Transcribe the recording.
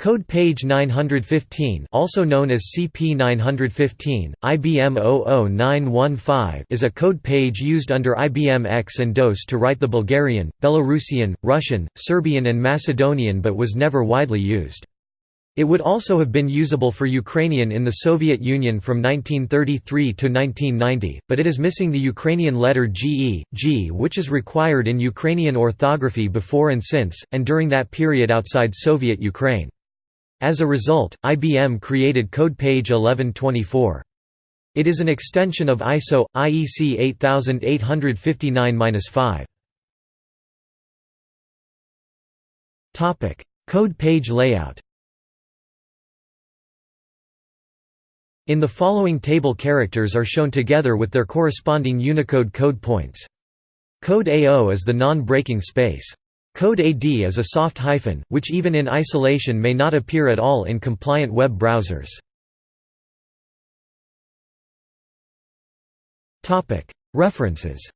Code page 915 also known as CP915, IBM 00915 is a code page used under IBM AIX and DOS to write the Bulgarian, Belarusian, Russian, Serbian and Macedonian but was never widely used. It would also have been usable for Ukrainian in the Soviet Union from 1933 to 1990, but it is missing the Ukrainian letter GE, G which is required in Ukrainian orthography before and since, and during that period outside Soviet Ukraine. As a result, IBM created code page 1124. It is an extension of ISO IEC 8859-5. Topic: Code page layout. In the following table characters are shown together with their corresponding Unicode code points. Code AO is the non-breaking space. Code AD is a soft hyphen, which even in isolation may not appear at all in compliant web browsers. References